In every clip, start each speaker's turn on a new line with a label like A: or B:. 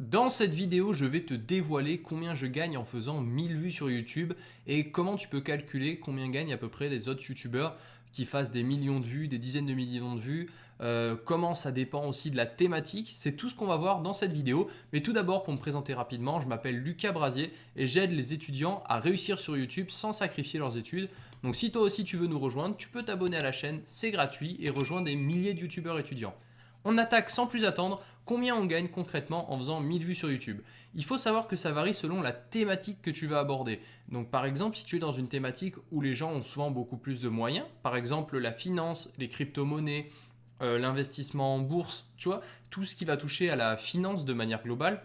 A: Dans cette vidéo, je vais te dévoiler combien je gagne en faisant 1000 vues sur YouTube et comment tu peux calculer combien gagnent à peu près les autres YouTubeurs qui fassent des millions de vues, des dizaines de millions de vues, euh, comment ça dépend aussi de la thématique. C'est tout ce qu'on va voir dans cette vidéo. Mais tout d'abord, pour me présenter rapidement, je m'appelle Lucas Brasier et j'aide les étudiants à réussir sur YouTube sans sacrifier leurs études. Donc si toi aussi tu veux nous rejoindre, tu peux t'abonner à la chaîne, c'est gratuit et rejoindre des milliers de YouTubeurs étudiants. On attaque sans plus attendre combien on gagne concrètement en faisant 1000 vues sur YouTube. Il faut savoir que ça varie selon la thématique que tu vas aborder. Donc par exemple, si tu es dans une thématique où les gens ont souvent beaucoup plus de moyens, par exemple la finance, les crypto-monnaies, euh, l'investissement en bourse, tu vois, tout ce qui va toucher à la finance de manière globale,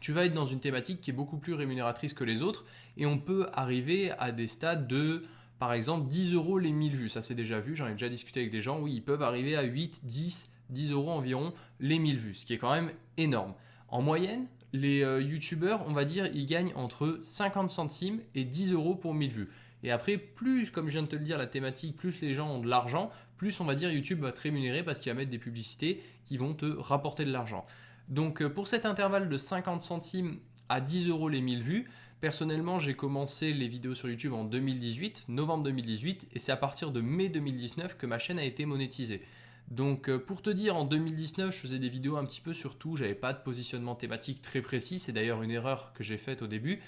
A: tu vas être dans une thématique qui est beaucoup plus rémunératrice que les autres et on peut arriver à des stades de par exemple 10 euros les 1000 vues, ça c'est déjà vu, j'en ai déjà discuté avec des gens, oui ils peuvent arriver à 8, 10, 10 euros environ les 1000 vues, ce qui est quand même énorme. En moyenne, les euh, youtubeurs, on va dire, ils gagnent entre 50 centimes et 10 euros pour 1000 vues. Et après, plus, comme je viens de te le dire, la thématique, plus les gens ont de l'argent, plus on va dire YouTube va te rémunérer parce qu'il va mettre des publicités qui vont te rapporter de l'argent. Donc euh, pour cet intervalle de 50 centimes à 10 euros les 1000 vues, personnellement j'ai commencé les vidéos sur YouTube en 2018, novembre 2018, et c'est à partir de mai 2019 que ma chaîne a été monétisée. Donc euh, pour te dire, en 2019, je faisais des vidéos un petit peu sur tout, j'avais pas de positionnement thématique très précis, c'est d'ailleurs une erreur que j'ai faite au début.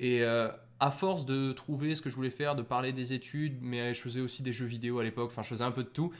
A: Et euh, à force de trouver ce que je voulais faire, de parler des études, mais je faisais aussi des jeux vidéo à l'époque, enfin je faisais un peu de tout,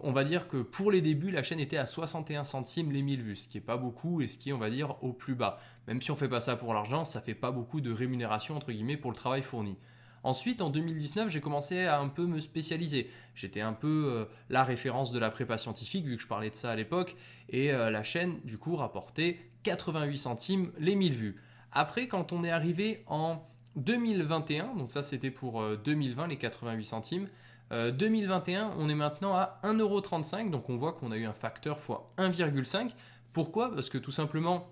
A: on va dire que pour les débuts, la chaîne était à 61 centimes les 1000 vues, ce qui n'est pas beaucoup et ce qui est, on va dire, au plus bas. Même si on fait pas ça pour l'argent, ça fait pas beaucoup de rémunération, entre guillemets, pour le travail fourni. Ensuite, en 2019, j'ai commencé à un peu me spécialiser. J'étais un peu euh, la référence de la prépa scientifique, vu que je parlais de ça à l'époque, et euh, la chaîne, du coup, rapportait 88 centimes les 1000 vues. Après, quand on est arrivé en 2021, donc ça c'était pour 2020, euh, les 88 centimes, 2021, on est maintenant à 1,35€, donc on voit qu'on a eu un facteur x 1,5. Pourquoi? Parce que tout simplement,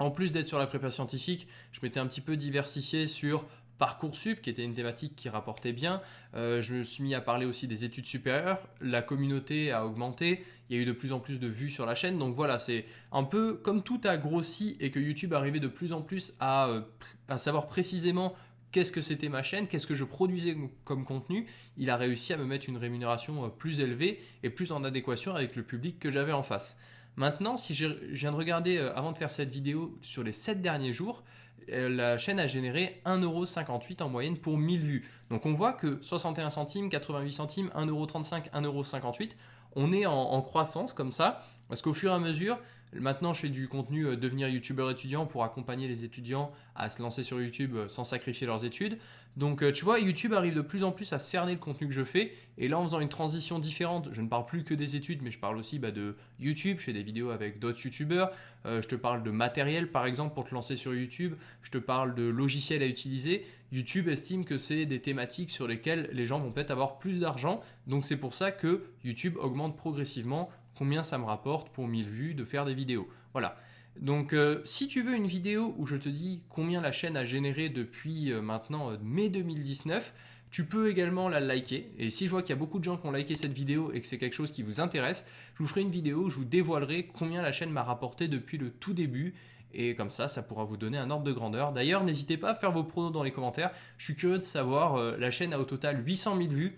A: en plus d'être sur la prépa scientifique, je m'étais un petit peu diversifié sur Parcoursup, qui était une thématique qui rapportait bien. Euh, je me suis mis à parler aussi des études supérieures. La communauté a augmenté. Il y a eu de plus en plus de vues sur la chaîne. Donc voilà, c'est un peu comme tout a grossi et que YouTube arrivait de plus en plus à, euh, à savoir précisément qu'est-ce que c'était ma chaîne, qu'est-ce que je produisais comme contenu, il a réussi à me mettre une rémunération euh, plus élevée et plus en adéquation avec le public que j'avais en face. Maintenant, si je viens de regarder avant de faire cette vidéo sur les 7 derniers jours, la chaîne a généré 1,58€ en moyenne pour 1000 vues. Donc on voit que 61 centimes, 88 centimes, 1,35€, 1,58€, on est en, croissance comme ça, parce qu'au fur et à mesure, maintenant je fais du contenu euh, devenir youtubeur étudiant pour accompagner les étudiants à se lancer sur YouTube euh, sans sacrifier leurs études. Donc tu vois, YouTube arrive de plus en plus à cerner le contenu que je fais, et là en faisant une transition différente, je ne parle plus que des études, mais je parle aussi bah, de YouTube, je fais des vidéos avec d'autres youtubeurs, je te parle de matériel par exemple pour te lancer sur YouTube, je te parle de logiciels à utiliser, YouTube estime que c'est des thématiques sur lesquelles les gens vont peut-être avoir plus d'argent. Donc c'est pour ça que YouTube augmente progressivement combien ça me rapporte pour 1000 vues de faire des vidéos. Voilà. Donc euh, si tu veux une vidéo où je te dis combien la chaîne a généré depuis euh, maintenant euh, mai 2019, tu peux également la liker. Et si je vois qu'il y a beaucoup de gens qui ont liké cette vidéo et que c'est quelque chose qui vous intéresse, je vous ferai une vidéo où je vous dévoilerai combien la chaîne m'a rapporté depuis le tout début et comme ça, ça pourra vous donner un ordre de grandeur. D'ailleurs, n'hésitez pas à faire vos pronos dans les commentaires. Je suis curieux de savoir, la chaîne a au total 800 000 vues.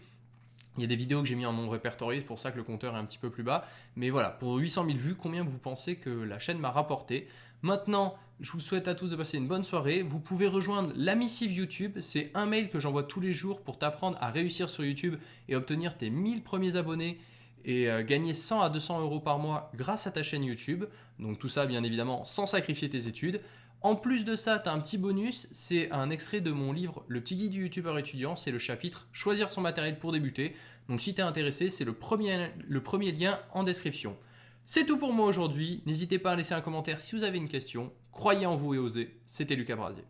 A: Il y a des vidéos que j'ai mis en non répertorié, c'est pour ça que le compteur est un petit peu plus bas. Mais voilà, pour 800 000 vues, combien vous pensez que la chaîne m'a rapporté? Maintenant, je vous souhaite à tous de passer une bonne soirée. Vous pouvez rejoindre la missive YouTube. C'est un mail que j'envoie tous les jours pour t'apprendre à réussir sur YouTube et obtenir tes 1000 premiers abonnés et euh, gagner 100 à 200 euros par mois grâce à ta chaîne YouTube. Donc tout ça, bien évidemment, sans sacrifier tes études. En plus de ça, tu un petit bonus, c'est un extrait de mon livre Le petit guide du youtubeur étudiant, c'est le chapitre Choisir son matériel pour débuter. Donc si tu es intéressé, c'est le premier, le premier lien en description. C'est tout pour moi aujourd'hui, n'hésitez pas à laisser un commentaire si vous avez une question. Croyez en vous et osez, c'était Lucas Brasier.